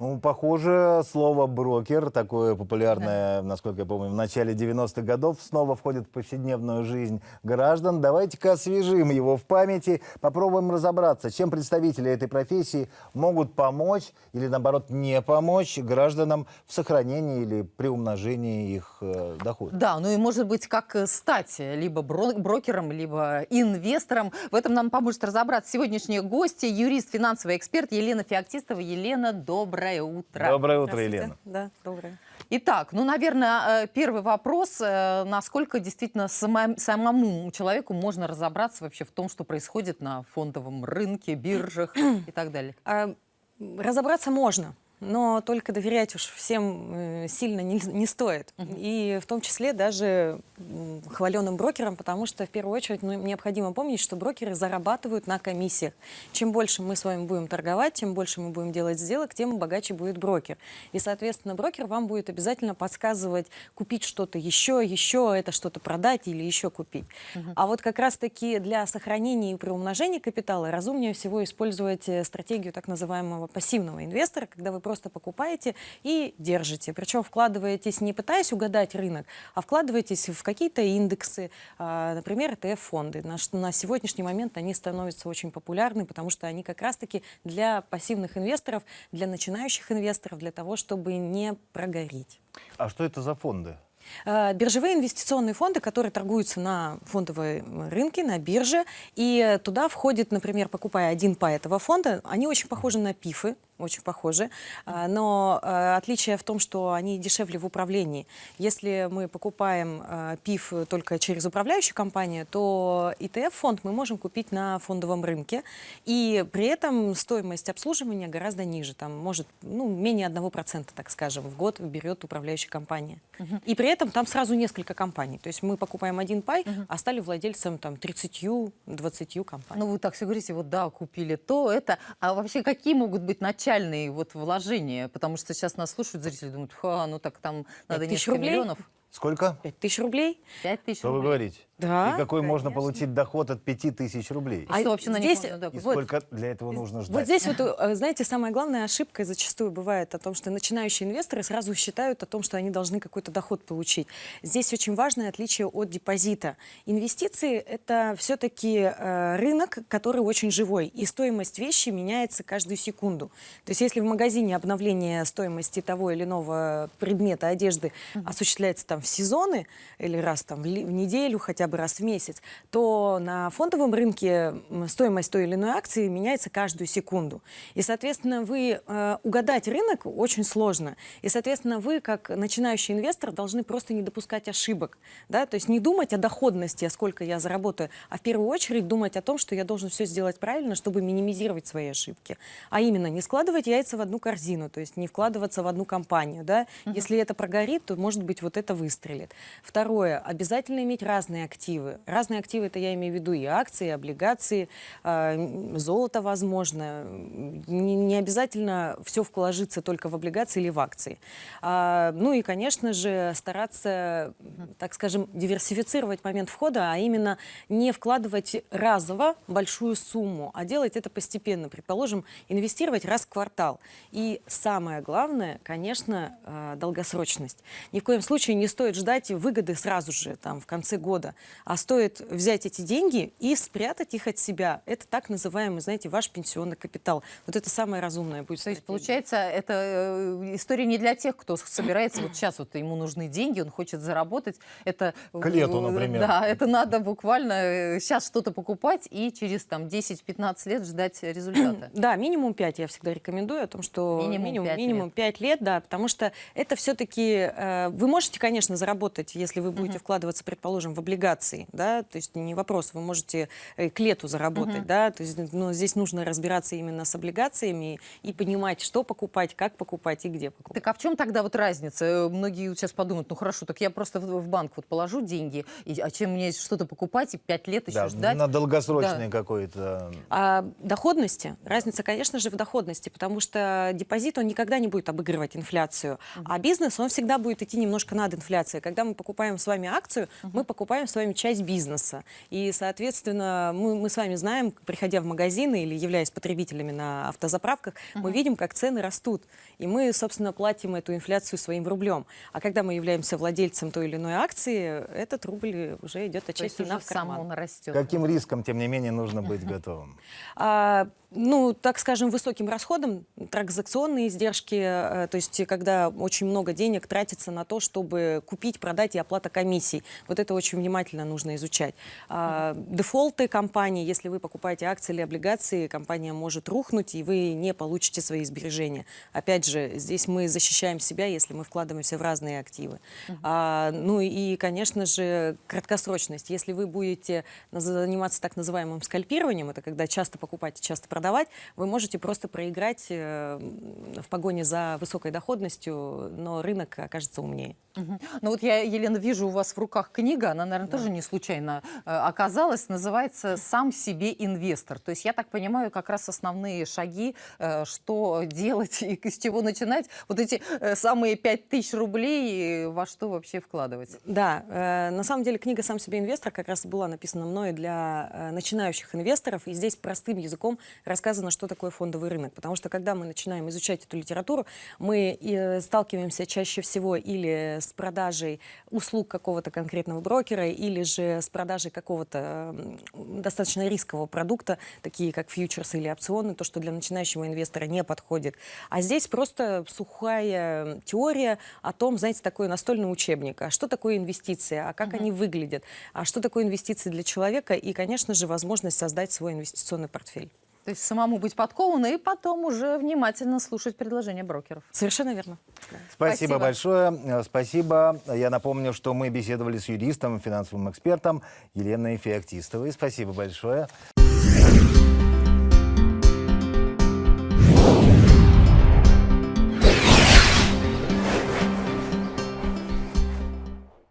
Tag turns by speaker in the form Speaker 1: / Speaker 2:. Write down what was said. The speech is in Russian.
Speaker 1: Ну, похоже, слово «брокер», такое популярное, насколько я помню, в начале 90-х годов, снова входит в повседневную жизнь граждан. Давайте-ка освежим его в памяти, попробуем разобраться, чем представители этой профессии могут помочь или, наоборот, не помочь гражданам в сохранении или приумножении их э, дохода.
Speaker 2: Да, ну и может быть, как стать либо бро- брокером, либо инвестором. В этом нам поможет разобраться сегодняшние гости, юрист, финансовый эксперт Елена Феоктистова. Елена, доброе утро.
Speaker 1: Доброе утро. Елена.
Speaker 3: Да, доброе.
Speaker 2: Итак, ну, наверное, э, первый вопрос, э, насколько действительно сама- самому человеку можно разобраться вообще в том, что происходит на фондовом рынке, биржах и так далее.
Speaker 3: М, разобраться можно, но только доверять уж всем э, сильно не, не стоит. И в том числе даже хваленым брокерам, потому что в первую очередь ну, необходимо помнить, что брокеры зарабатывают на комиссиях. Чем больше мы с вами будем торговать, чем больше мы будем делать сделок, тем богаче будет брокер. И, соответственно, брокер вам будет обязательно подсказывать, купить что-то еще, еще это что-то продать или еще купить. А вот как раз-таки для сохранения и приумножения капитала разумнее всего использовать э, стратегию так называемого пассивного инвестора, когда вы просто покупаете и держите. Причем вкладываетесь не пытаясь угадать рынок, а вкладываетесь в какие-то индексы, а, например, ETF-фонды. На, сегодняшний момент они становятся очень популярны, потому что они как раз-таки для пассивных инвесторов, для начинающих инвесторов, для того, чтобы не прогореть.
Speaker 1: А что это за фонды?
Speaker 3: Э, Биржевые инвестиционные фонды, которые торгуются на фондовой рынке, на бирже, и туда входит, например, покупая один по этого фонда, они очень похожи на ПИФы, очень похожи, А, но э, отличие в том, что они дешевле в управлении. Если мы покупаем э, ПИФ только через управляющую компанию, то ETF-фонд мы можем купить на фондовом рынке, и при этом стоимость обслуживания гораздо ниже, там может ну, менее 1%, так скажем, в год берет управляющая компания. И при этом там сразу несколько компаний. То есть мы покупаем один пай, а стали владельцем там 30-20 компаний.
Speaker 2: Ну, вы так все говорите, вот да, купили то, это. А вообще какие могут быть начальные вот вложения? Потому что сейчас нас слушают зрители, думают, ха, ну так там надо
Speaker 3: тысяч
Speaker 2: несколько
Speaker 3: рублей?
Speaker 2: миллионов.
Speaker 1: Сколько?
Speaker 3: 5 тысяч рублей.
Speaker 2: Пять тысяч
Speaker 1: Что вы говорите?
Speaker 3: Да,
Speaker 1: И какой можно
Speaker 3: конечно.
Speaker 1: получить доход от 5000 рублей?
Speaker 2: И что вообще на них
Speaker 3: здесь,
Speaker 2: можно,
Speaker 1: И
Speaker 3: вот,
Speaker 1: сколько для этого нужно ждать?
Speaker 3: Вот здесь вот, э, знаете, самая главная ошибка зачастую бывает о том, что начинающие инвесторы сразу считают о том, что они должны какой-то доход получить. Здесь очень важное отличие от депозита. Инвестиции — это все-таки рынок, который очень живой, и стоимость вещи меняется каждую секунду. То есть если в магазине обновление стоимости того или иного предмета одежды осуществляется там в сезоны или раз там в в неделю, хотя бы раз в месяц, то на фондовом рынке стоимость той или иной акции меняется каждую секунду. И, соответственно, вы э, угадать рынок очень сложно. И, соответственно, вы, как начинающий инвестор, должны просто не допускать ошибок. Да? То есть не думать о доходности, а сколько я заработаю, а в первую очередь думать о том, что я должен все сделать правильно, чтобы минимизировать свои ошибки. А именно, не складывать яйца в одну корзину, то есть не вкладываться в одну компанию. Да? Если это прогорит, то, может быть, вот это выстрелит. Второе, обязательно иметь разные активы. Разные активы, это я имею в виду и акции, и облигации, а, золото, возможно. Не, не обязательно все вложиться только в облигации или в акции. А, ну и, конечно же, стараться, так скажем, диверсифицировать момент входа, а именно не вкладывать разово большую сумму, а делать это постепенно. Предположим, инвестировать раз в квартал. И самое главное, конечно, а, долгосрочность. Ни в коем случае не стоит ждать выгоды сразу же, там, в конце года, а стоит взять эти деньги и спрятать их от себя. Это так называемый, знаете, ваш пенсионный капитал. Вот это самое разумное будет.
Speaker 2: То есть, получается, это э, история не для тех, кто собирается, вот сейчас вот ему нужны деньги, он хочет заработать. Это,
Speaker 1: К лету,
Speaker 2: э,
Speaker 1: например.
Speaker 2: Да, это надо буквально сейчас что-то покупать и через там 10-15 лет ждать результата.
Speaker 3: Да, минимум 5 я всегда рекомендую о том, что
Speaker 2: Минимум
Speaker 3: минимум,
Speaker 2: пять
Speaker 3: минимум
Speaker 2: лет.
Speaker 3: 5 лет, да, потому что это все-таки, вы можете, конечно, заработать, если вы будете вкладываться, предположим, в облигации, да, то есть не вопрос, вы можете э, к лету заработать, да, то есть, но здесь нужно разбираться именно с облигациями и понимать, что покупать, как покупать и где покупать.
Speaker 2: Так а в чем тогда вот разница? Э, Многие вот сейчас подумают, ну хорошо, так я просто в, в банк вот положу деньги, и, а чем мне что-то покупать и 5 лет еще
Speaker 1: Да,
Speaker 2: ждать?
Speaker 1: на долгосрочный какой-то...
Speaker 3: А доходности, разница, конечно же, в доходности, потому что депозит, он никогда не будет обыгрывать инфляцию, а бизнес, он всегда будет идти немножко над инфляцией. Когда мы покупаем с вами акцию, мы покупаем с вами вами часть бизнеса. И, соответственно, мы, мы с вами знаем, приходя в магазины или являясь потребителями на автозаправках, мы видим, как цены растут. И мы, собственно, платим эту инфляцию своим рублем. А когда мы являемся владельцем той или иной акции, этот рубль уже идет отчасти нам в
Speaker 2: сам
Speaker 3: карман.
Speaker 2: он растет.
Speaker 1: Каким риском, тем не менее, нужно быть готовым?
Speaker 3: Ну, так скажем, высоким расходом, транзакционные издержки, э, то есть когда очень много денег тратится на то, чтобы купить, продать и оплата комиссий. Вот это очень внимательно нужно изучать. А, дефолты компании, если вы покупаете акции или облигации, компания может рухнуть, и вы не получите свои сбережения. Опять же, здесь мы защищаем себя, если мы вкладываемся в разные активы. А, ну и, конечно же, краткосрочность. Если вы будете заниматься так называемым скальпированием, это когда часто покупать и часто продавать, вы можете просто проиграть э, в погоне за высокой доходностью, но рынок окажется умнее.
Speaker 2: Ну вот я, Елена, вижу у вас в руках книга, она, наверное, тоже не случайно э, оказалась, называется «Сам себе инвестор». То есть я так понимаю, как раз основные шаги, э, что делать и с чего начинать, вот эти э, самые пять тысяч рублей, э, во что вообще вкладывать.
Speaker 3: Да, э, на самом деле книга «Сам себе инвестор» как раз была написана мной для э, начинающих инвесторов, и здесь простым языком рассказано, что такое фондовый рынок. Потому что когда мы начинаем изучать эту литературу, мы э, сталкиваемся чаще всего или с продажей услуг какого-то конкретного брокера, или же с продажей какого-то достаточно рискового продукта, такие как фьючерсы или опционы, то, что для начинающего инвестора не подходит. А здесь просто сухая теория о том, знаете, такой настольный учебник. А что такое инвестиции? А как они выглядят? А что такое инвестиции для человека? И, конечно же, возможность создать свой инвестиционный портфель.
Speaker 2: То есть самому быть подкованным и потом уже внимательно слушать предложения брокеров.
Speaker 3: Совершенно верно.
Speaker 1: Спасибо,
Speaker 2: Спасибо.
Speaker 1: большое. Э, Спасибо. Я напомню, что мы беседовали с юристом, финансовым экспертом Еленой Феоктистовой. Спасибо большое.